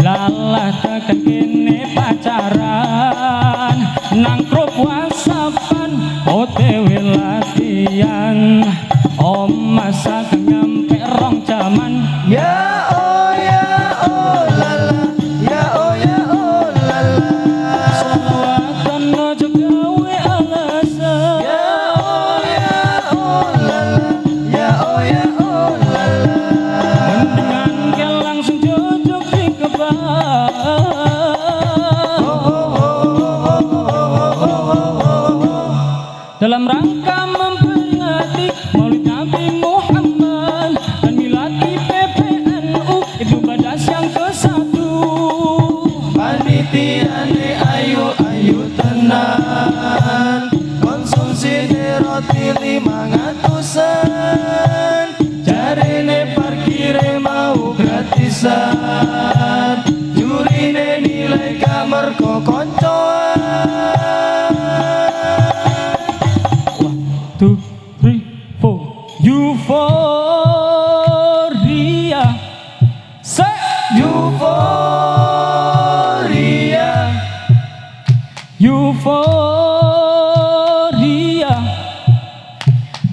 Lalah tak kene pacaran nang Tugas yang ke satu. Panitia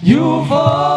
You fall.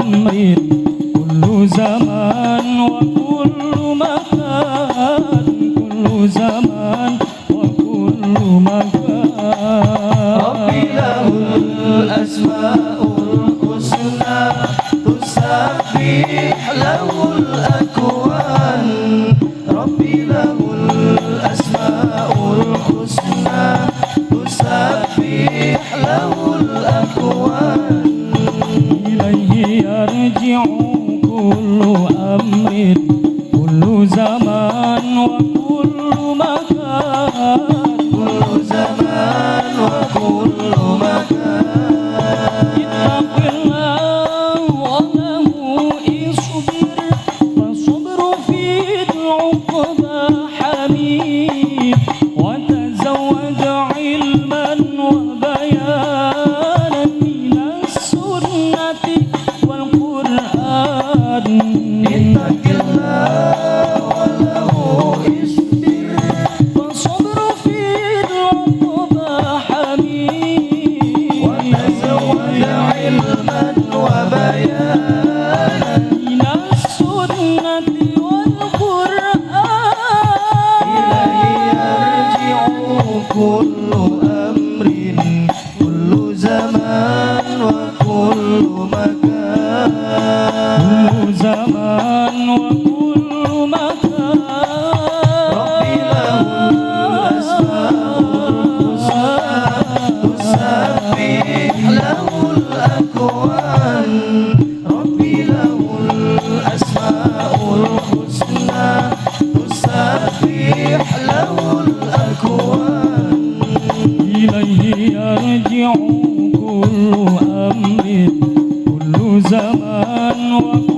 أمر كل زمان وقت khôn lối zaman waktu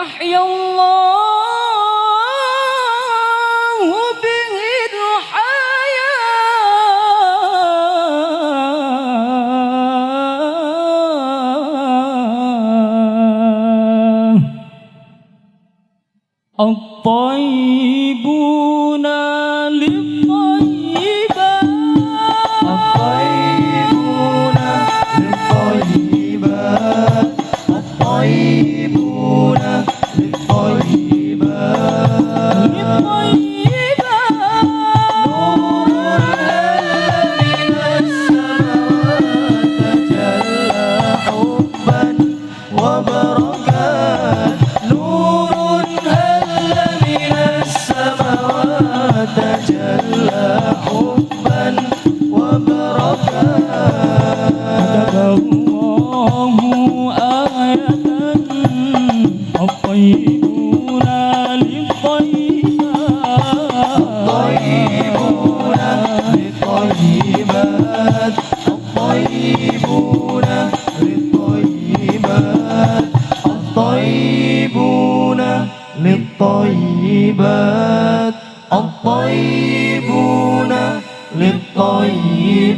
أحيا الله به الحياة الطيبون للطيبات.